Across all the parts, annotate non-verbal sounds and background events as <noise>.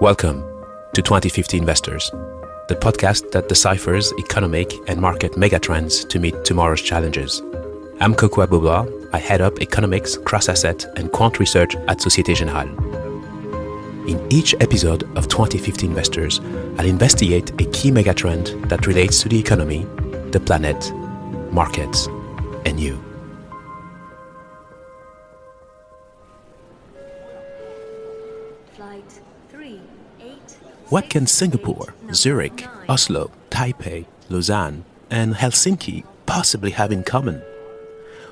Welcome to 2050 Investors, the podcast that deciphers economic and market megatrends to meet tomorrow's challenges. I'm Kokou Agbo-Bloua. I head up economics, cross-asset, and quant research at Societe Generale. In each episode of 2050 Investors, I'll investigate a key megatrend that relates to the economy, the planet, markets, and you. What can Singapore, Zurich, Oslo, Taipei, Lausanne, and Helsinki possibly have in common?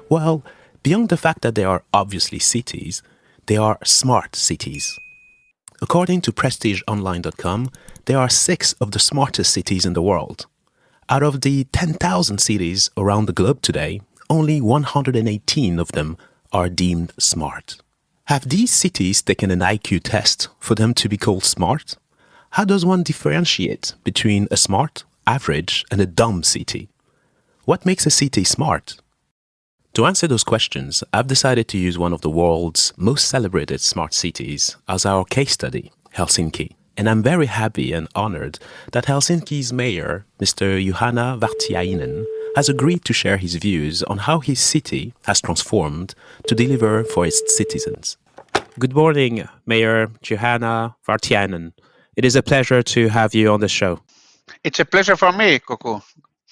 Well, beyond the fact that they are obviously cities, they are smart cities. According to PrestigeOnline.com, there are six of the smartest cities in the world. Out of the 10,000 cities around the globe today, only 118 of them are deemed smart. Have these cities taken an IQ test for them to be called smart? How does one differentiate between a smart, average, and a dumb city? What makes a city smart? To answer those questions, I've decided to use one of the world's most celebrated smart cities as our case study, Helsinki. And I'm very happy and honored that Helsinki's mayor, Mr. Juhana Vartiainen, has agreed to share his views on how his city has transformed to deliver for its citizens. Good morning, Mayor Juhana Vartiainen. It is a pleasure to have you on the show. It's a pleasure for me, Kokou.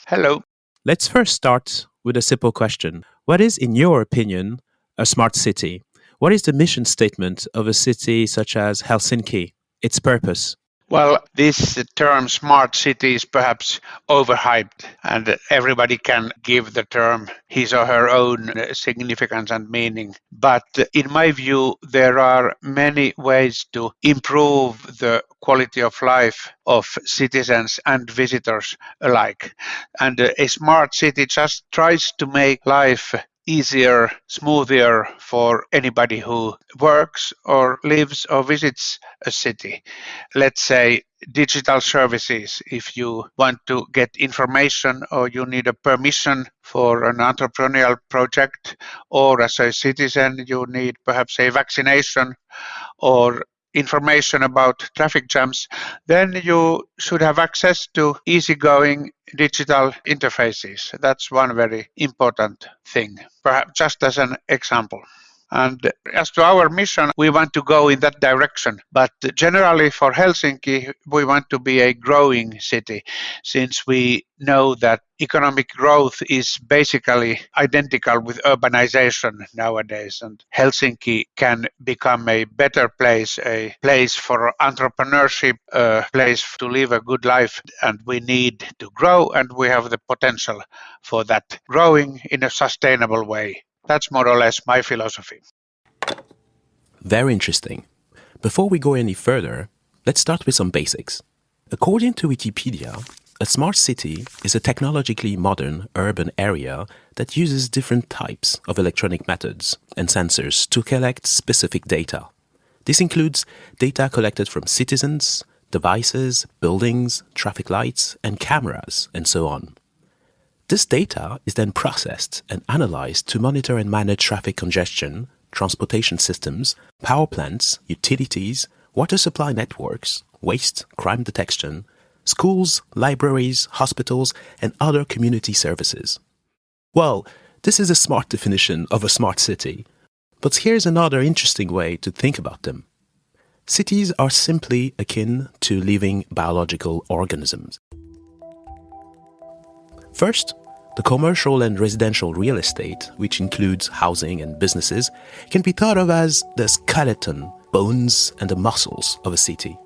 Hello. Let's first start with a simple question. What is, in your opinion, a smart city? What is the mission statement of a city such as Helsinki? Its purpose? Well, this term smart city is perhaps overhyped, and everybody can give the term his or her own significance and meaning. But in my view, there are many ways to improve the quality of life of citizens and visitors alike. And a smart city just tries to make life easier, smoother for anybody who works or lives or visits a city. Let's say digital services. If you want to get information or you need a permission for an entrepreneurial project, or as a citizen, you need perhaps a vaccination or information about traffic jams, then you should have access to easygoing digital interfaces. That's one very important thing, perhaps just as an example. And as to our mission, we want to go in that direction. But generally for Helsinki, we want to be a growing city since we know that economic growth is basically identical with urbanization nowadays. And Helsinki can become a better place, a place for entrepreneurship, a place to live a good life. And we need to grow, and we have the potential for that growing in a sustainable way. That's more or less my philosophy. Very interesting. Before we go any further, let's start with some basics. According to Wikipedia, a smart city is a technologically modern urban area that uses different types of electronic methods and sensors to collect specific data. This includes data collected from citizens, devices, buildings, traffic lights, and cameras, and so on. This data is then processed and analyzed to monitor and manage traffic congestion, transportation systems, power plants, utilities, water supply networks, waste, crime detection, schools, libraries, hospitals, and other community services. Well, this is a smart definition of a smart city, but here's another interesting way to think about them. Cities are simply akin to living biological organisms. First, the commercial and residential real estate, which includes housing and businesses, can be thought of as the skeleton, bones, and the muscles of a city.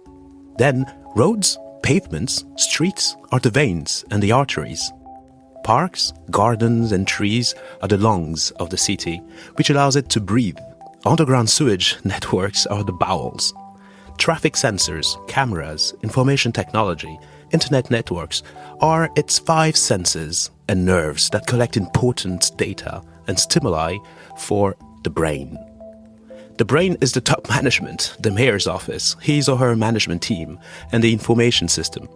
Then, roads, pavements, streets are the veins and the arteries. Parks, gardens, and trees are the lungs of the city, which allows it to breathe. Underground sewage <laughs> networks are the bowels. Traffic sensors, cameras, information technology, internet networks are its five senses and nerves that collect important data and stimuli for the brain. The brain is the top management, the mayor's office, his or her management team, and the information system.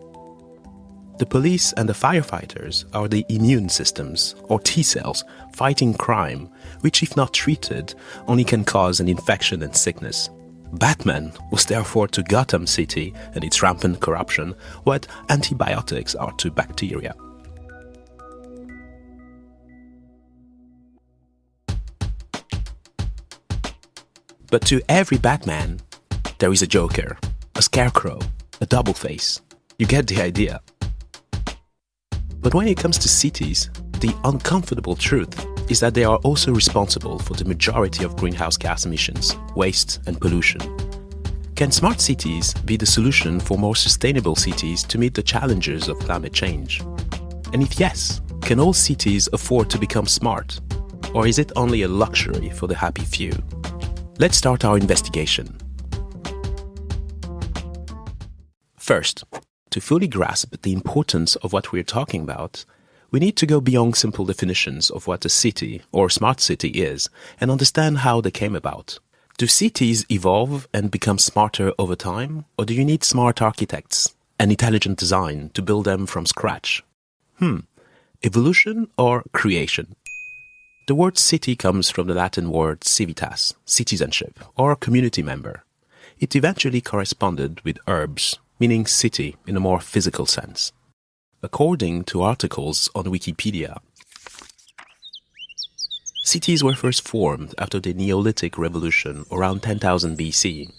The police and the firefighters are the immune systems, or T cells, fighting crime, which, if not treated, only can cause an infection and sickness. Batman was therefore to Gotham City and its rampant corruption what antibiotics are to bacteria. But to every Batman, there is a Joker, a Scarecrow, a Double Face. You get the idea. But when it comes to cities, the uncomfortable truth is that they are also responsible for the majority of greenhouse gas emissions, waste, and pollution. Can smart cities be the solution for more sustainable cities to meet the challenges of climate change? And if yes, can all cities afford to become smart? Or is it only a luxury for the happy few? Let's start our investigation. First, to fully grasp the importance of what we're talking about, we need to go beyond simple definitions of what a city or smart city is and understand how they came about. Do cities evolve and become smarter over time, or do you need smart architects and intelligent design to build them from scratch? Hmm, evolution or creation? The word city comes from the Latin word civitas, citizenship, or community member. It eventually corresponded with urbs, meaning city in a more physical sense. According to articles on Wikipedia, cities were first formed after the Neolithic Revolution around 10,000 BC.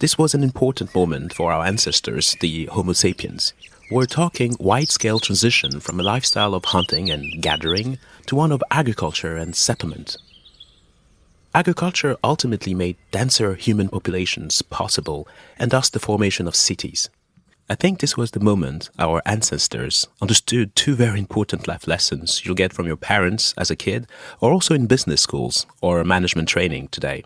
This was an important moment for our ancestors, the Homo sapiens, we're talking wide-scale transition from a lifestyle of hunting and gathering to one of agriculture and settlement. Agriculture ultimately made denser human populations possible and thus the formation of cities. I think this was the moment our ancestors understood two very important life lessons you'll get from your parents as a kid or also in business schools or management training today.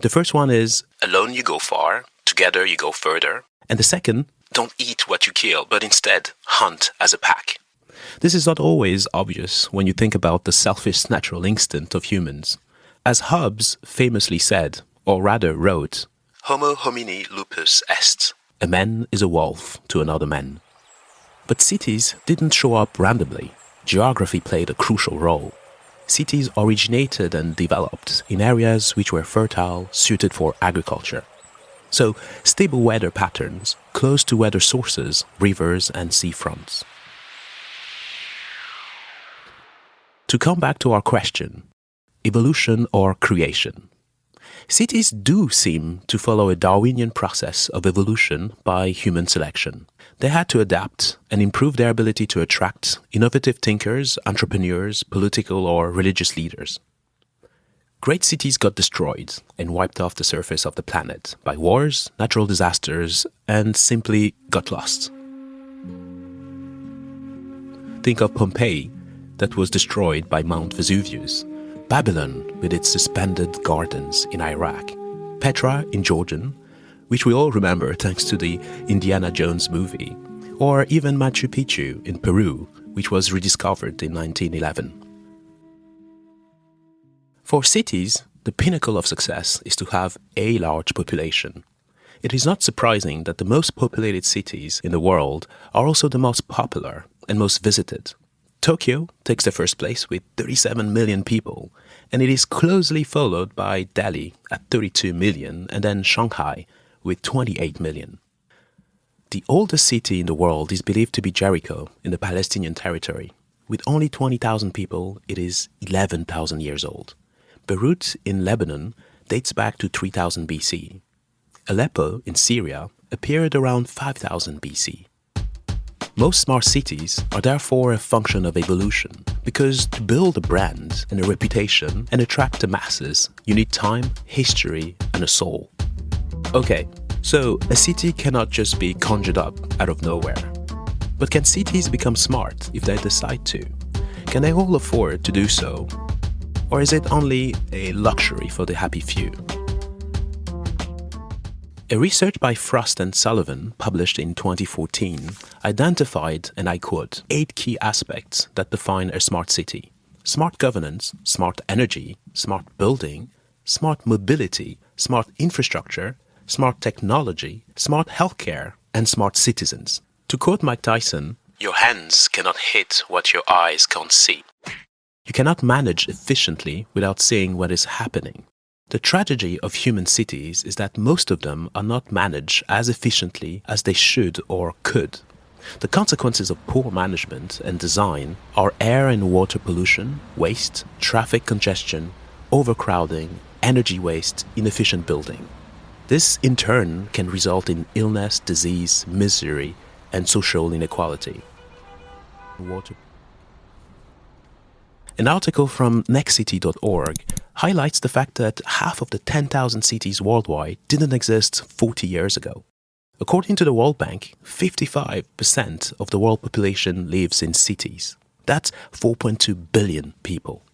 The first one is alone you go far, together you go further. And the second, don't eat what you kill, but instead hunt as a pack. This is not always obvious when you think about the selfish natural instinct of humans. As Hobbes famously said, or rather wrote, Homo homini lupus est. A man is a wolf to another man. But cities didn't show up randomly. Geography played a crucial role. Cities originated and developed in areas which were fertile, suited for agriculture. So, stable weather patterns close to weather sources, rivers, and seafronts. To come back to our question evolution or creation? Cities do seem to follow a Darwinian process of evolution by human selection. They had to adapt and improve their ability to attract innovative thinkers, entrepreneurs, political or religious leaders. Great cities got destroyed and wiped off the surface of the planet by wars, natural disasters, and simply got lost. Think of Pompeii, that was destroyed by Mount Vesuvius, Babylon with its suspended gardens in Iraq, Petra in Jordan, which we all remember thanks to the Indiana Jones movie, or even Machu Picchu in Peru, which was rediscovered in 1911. For cities, the pinnacle of success is to have a large population. It is not surprising that the most populated cities in the world are also the most popular and most visited. Tokyo takes the first place with 37 million people, and it is closely followed by Delhi at 32 million and then Shanghai with 28 million. The oldest city in the world is believed to be Jericho in the Palestinian territory. With only 20,000 people, it is 11,000 years old. Beirut in Lebanon dates back to 3000 BC. Aleppo in Syria appeared around 5000 BC. Most smart cities are therefore a function of evolution, because to build a brand and a reputation and attract the masses, you need time, history, and a soul. Okay, so a city cannot just be conjured up out of nowhere. But can cities become smart if they decide to? Can they all afford to do so or is it only a luxury for the happy few? A research by Frost and Sullivan, published in 2014, identified, and I quote, eight key aspects that define a smart city. Smart governance, smart energy, smart building, smart mobility, smart infrastructure, smart technology, smart healthcare, and smart citizens. To quote Mike Tyson, your hands cannot hit what your eyes can't see. You cannot manage efficiently without seeing what is happening. The tragedy of human cities is that most of them are not managed as efficiently as they should or could. The consequences of poor management and design are air and water pollution, waste, traffic congestion, overcrowding, energy waste, inefficient building. This in turn can result in illness, disease, misery, and social inequality. Water. An article from nextcity.org highlights the fact that half of the 10,000 cities worldwide didn't exist 40 years ago. According to the World Bank, 55% of the world population lives in cities. That's 4.2 billion people.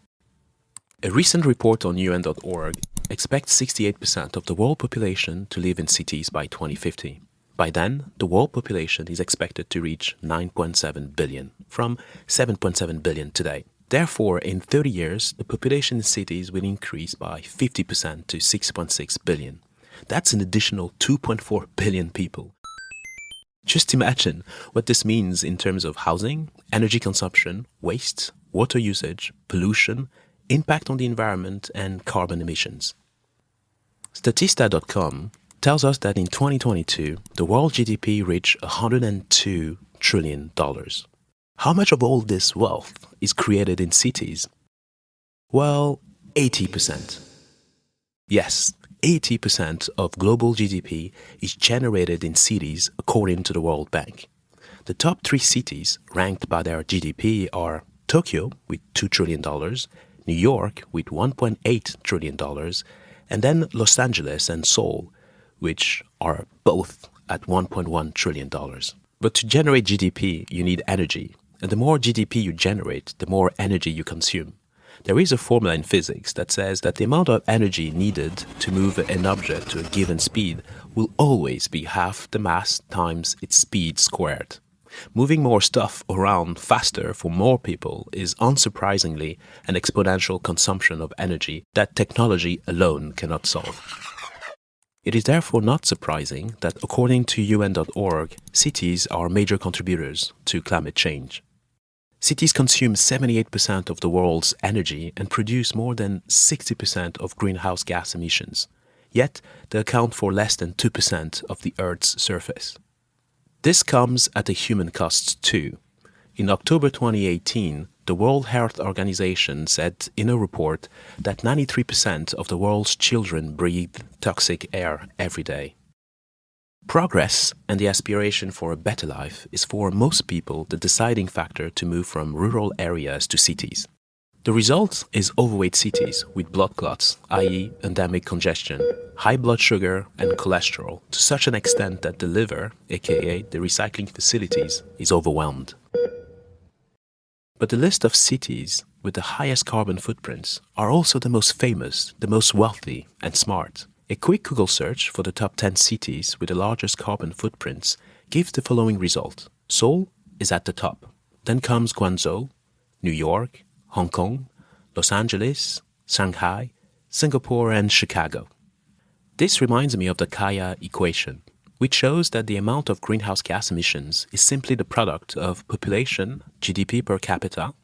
A recent report on UN.org expects 68% of the world population to live in cities by 2050. By then, the world population is expected to reach 9.7 billion, from 7.7 billion today. Therefore, in 30 years, the population in cities will increase by 50% to 6.6 billion. That's an additional 2.4 billion people. Just imagine what this means in terms of housing, energy consumption, waste, water usage, pollution, impact on the environment, and carbon emissions. Statista.com tells us that in 2022, the world GDP reached $102 trillion. How much of all this wealth is created in cities? Well, 80%. Yes, 80% of global GDP is generated in cities according to the World Bank. The top three cities ranked by their GDP are Tokyo with $2 trillion, New York with $1.8 trillion, and then Los Angeles and Seoul, which are both at $1.1 trillion. But to generate GDP, you need energy, and the more GDP you generate, the more energy you consume. There is a formula in physics that says that the amount of energy needed to move an object to a given speed will always be half the mass times its speed squared. Moving more stuff around faster for more people is unsurprisingly an exponential consumption of energy that technology alone cannot solve. It is therefore not surprising that according to UN.org, cities are major contributors to climate change. Cities consume 78% of the world's energy and produce more than 60% of greenhouse gas emissions. Yet, they account for less than 2% of the Earth's surface. This comes at a human cost too. In October 2018, the World Health Organization said in a report that 93% of the world's children breathe toxic air every day. Progress and the aspiration for a better life is for most people the deciding factor to move from rural areas to cities. The result is overweight cities with blood clots, i.e. endemic congestion, high blood sugar and cholesterol to such an extent that the liver, aka the recycling facilities, is overwhelmed. But the list of cities with the highest carbon footprints are also the most famous, the most wealthy and smart. A quick Google search for the top 10 cities with the largest carbon footprints gives the following result. Seoul is at the top. Then comes Guangzhou, New York, Hong Kong, Los Angeles, Shanghai, Singapore, and Chicago. This reminds me of the Kaya equation, which shows that the amount of greenhouse gas emissions is simply the product of population, GDP per capita,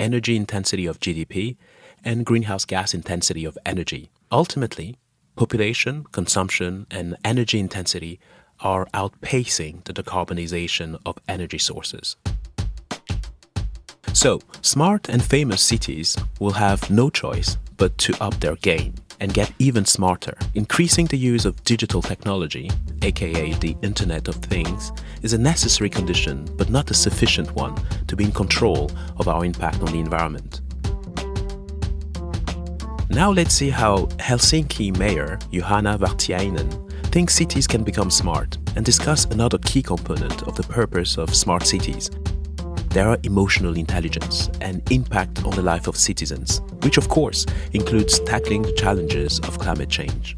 energy intensity of GDP, and greenhouse gas intensity of energy. Ultimately, population, consumption, and energy intensity are outpacing the decarbonization of energy sources. So, smart and famous cities will have no choice but to up their game and get even smarter. Increasing the use of digital technology, aka the Internet of Things, is a necessary condition but not a sufficient one to be in control of our impact on the environment. Now let's see how Helsinki Mayor Juhana Vartiainen thinks cities can become smart and discuss another key component of the purpose of smart cities. There are emotional intelligence and impact on the life of citizens, which of course includes tackling the challenges of climate change.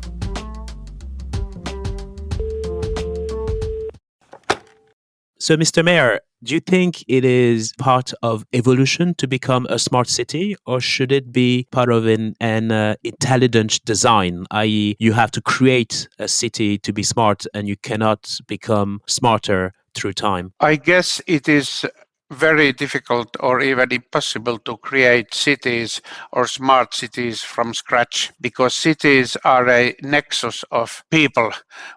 So, Mr. Mayor, do you think it is part of evolution to become a smart city, or should it be part of an, an uh, intelligent design, i.e., you have to create a city to be smart and you cannot become smarter through time? I guess it is very difficult or even impossible to create cities or smart cities from scratch because cities are a nexus of people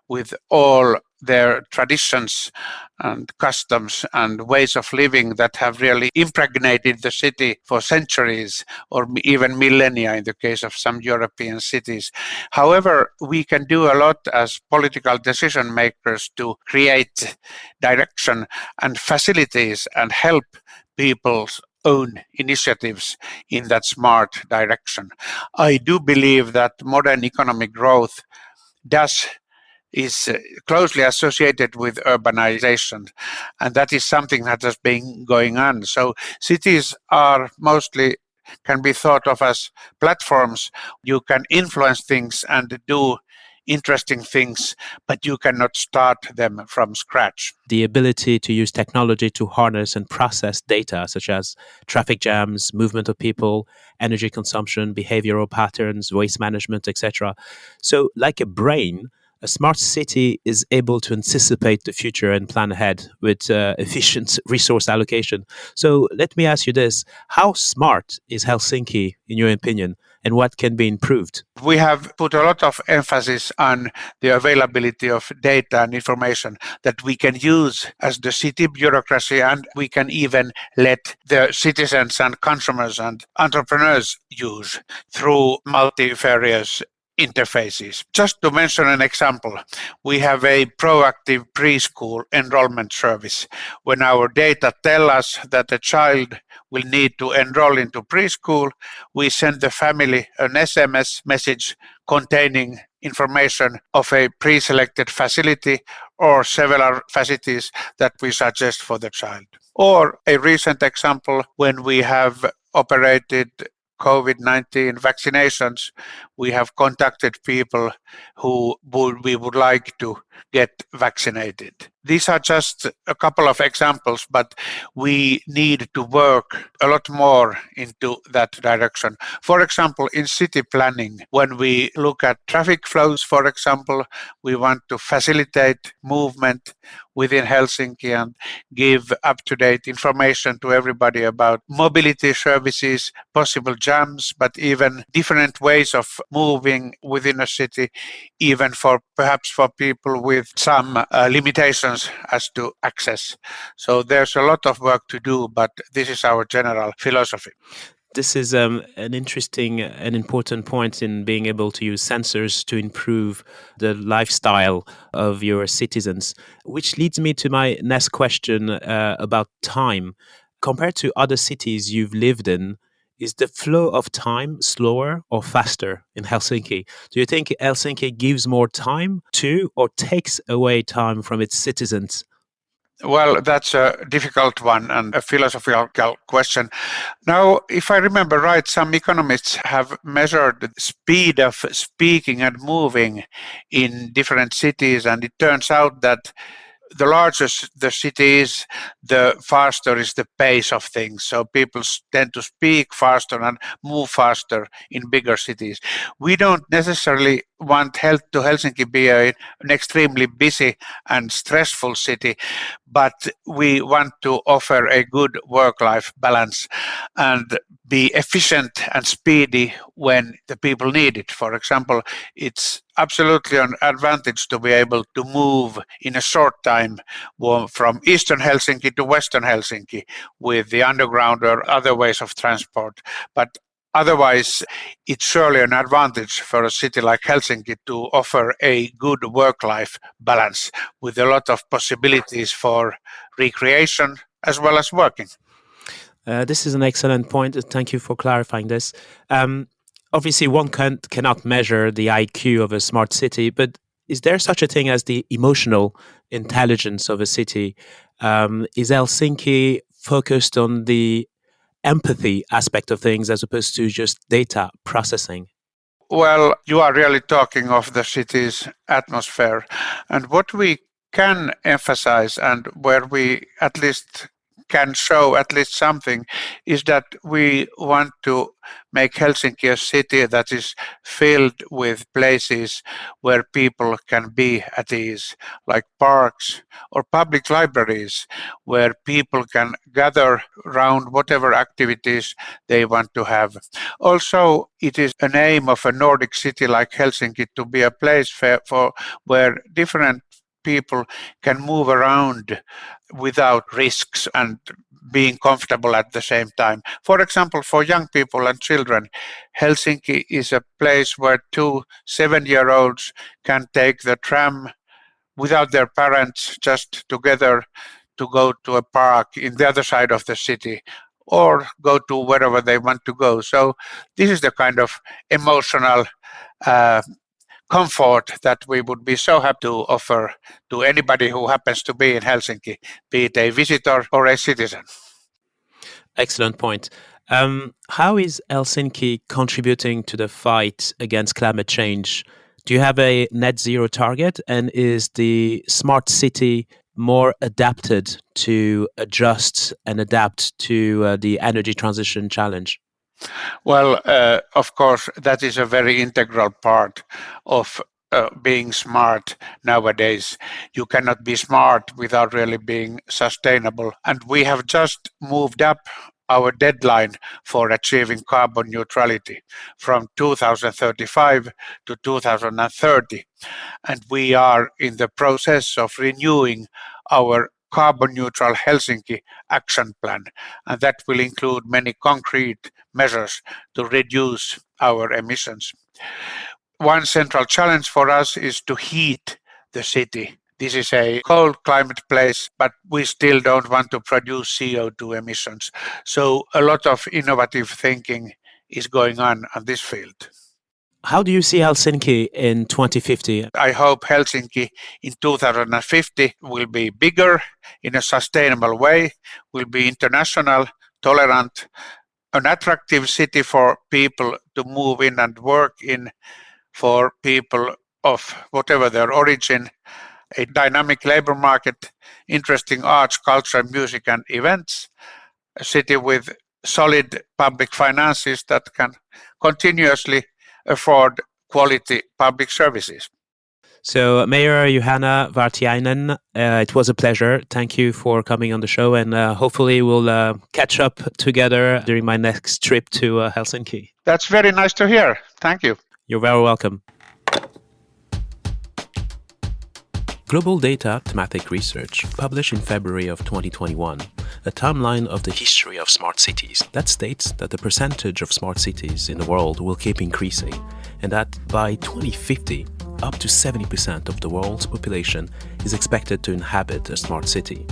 with all their traditions and customs and ways of living that have really impregnated the city for centuries or even millennia in the case of some European cities. However, we can do a lot as political decision makers to create direction and facilities and help people's own initiatives in that smart direction. I do believe that modern economic growth does is uh, closely associated with urbanization and that is something that has been going on so cities are mostly can be thought of as platforms you can influence things and do interesting things, but you cannot start them from scratch. The ability to use technology to harness and process data, such as traffic jams, movement of people, energy consumption, behavioral patterns, waste management, etc. So, like a brain, a smart city is able to anticipate the future and plan ahead with uh, <laughs> efficient resource allocation. So let me ask you this How smart is Helsinki, in your opinion, and what can be improved? We have put a lot of emphasis on the availability of data and information that we can use as the city bureaucracy, and we can even let the citizens and consumers and entrepreneurs use through multifarious interfaces. Just to mention an example, we have a proactive preschool enrollment service. When our data tell us that a child will need to enroll into preschool, we send the family an SMS message containing information of a pre-selected facility or several facilities that we suggest for the child. Or a recent example when we have operated COVID 19 vaccinations, we have contacted people who would, we would like to get vaccinated. These are just a couple of examples, but we need to work a lot more into that direction. For example, in city planning, when we look at traffic flows, for example, we want to facilitate movement within Helsinki and give up to date information to everybody about mobility services, possible jams, but even different ways of moving within a city, even for perhaps for people with some uh, limitations as to access. So there's a lot of work to do, but this is our general philosophy this is um, an interesting and important point in being able to use sensors to improve the lifestyle of your citizens. Which leads me to my next question uh, about time. Compared to other cities you've lived in, is the flow of time slower or faster in Helsinki? Do you think Helsinki gives more time to or takes away time from its citizens? Well, that's a difficult one and a philosophical question. Now, if I remember right, some economists have measured the speed of speaking and moving in different cities, and it turns out that the larger the city is, the faster is the pace of things. So people tend to speak faster and move faster in bigger cities. We don't necessarily want health to Helsinki be a, an extremely busy and stressful city, but we want to offer a good work-life balance and be efficient and speedy when the people need it. For example, it's absolutely an advantage to be able to move in a short time from eastern Helsinki to western Helsinki with the underground or other ways of transport. But Otherwise, it's surely an advantage for a city like Helsinki to offer a good work life balance with a lot of possibilities for recreation as well as working. Uh, this is an excellent point. Thank you for clarifying this. Um, obviously, one can, cannot measure the IQ of a smart city, but is there such a thing as the emotional intelligence of a city? Um, is Helsinki focused on the empathy aspect of things as opposed to just data processing? Well, you are really talking of the city's atmosphere. And what we can emphasize and where we at least can show at least something is that we want to make Helsinki a city that is filled with places where people can be at ease, like parks or public libraries, where people can gather around whatever activities they want to have. Also, it is an aim of a Nordic city like Helsinki to be a place for, for where different people can move around without risks and being comfortable at the same time. For example, for young people and children, Helsinki is a place where two seven year olds can take the tram without their parents, just together to go to a park in the other side of the city or go to wherever they want to go. So, this is the kind of emotional uh, comfort that we would be so happy to offer to anybody who happens to be in Helsinki, be it a visitor or a citizen. Excellent point. Um, how is Helsinki contributing to the fight against climate change? Do you have a net zero target? And is the smart city more adapted to adjust and adapt to uh, the energy transition challenge? Well, uh, of course, that is a very integral part of uh, being smart nowadays. You cannot be smart without really being sustainable. And we have just moved up our deadline for achieving carbon neutrality from 2035 to 2030. And we are in the process of renewing our carbon neutral Helsinki action plan, and that will include many concrete measures to reduce our emissions. One central challenge for us is to heat the city. This is a cold climate place, but we still don't want to produce CO2 emissions. So, a lot of innovative thinking is going on on this field. How do you see Helsinki in 2050? I hope Helsinki in 2050 will be bigger in a sustainable way, will be international, tolerant, an attractive city for people to move in and work in, for people of whatever their origin, a dynamic labor market, interesting arts, culture, music, and events, a city with solid public finances that can continuously afford quality public services. So, Mayor Juhana Vartiainen, uh, it was a pleasure. Thank you for coming on the show, and uh, hopefully, we'll uh, catch up together during my next trip to uh, Helsinki. That's very nice to hear. Thank you. You're very welcome. Global Data Thematic Research published in February of 2021 a timeline of the history of smart cities that states that the percentage of smart cities in the world will keep increasing and that by 2050 up to 70% of the world's population is expected to inhabit a smart city.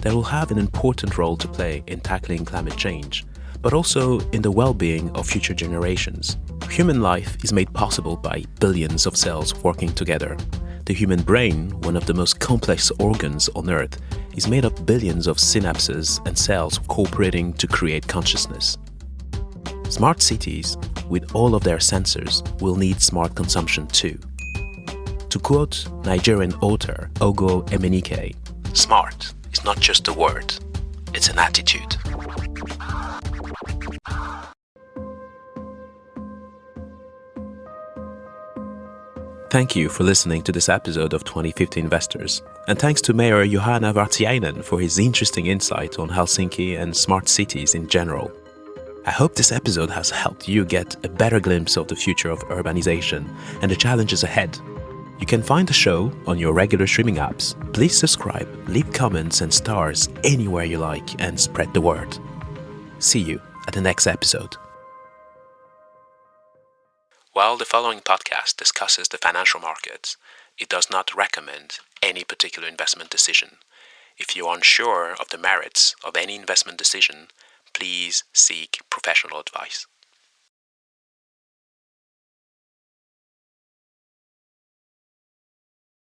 That will have an important role to play in tackling climate change, but also in the well-being of future generations. Human life is made possible by billions of cells working together. The human brain, one of the most complex organs on Earth, is made of billions of synapses and cells cooperating to create consciousness. Smart cities, with all of their sensors, will need smart consumption too. To quote Nigerian author Ogo Emenike, smart is not just a word, it's an attitude. Thank you for listening to this episode of 2050 Investors, and thanks to Mayor Juhana Vartiainen for his interesting insight on Helsinki and smart cities in general. I hope this episode has helped you get a better glimpse of the future of urbanization and the challenges ahead you can find the show on your regular streaming apps. Please subscribe, leave comments and stars anywhere you like, and spread the word. See you at the next episode. While the following podcast discusses the financial markets, it does not recommend any particular investment decision. If you are unsure of the merits of any investment decision, please seek professional advice.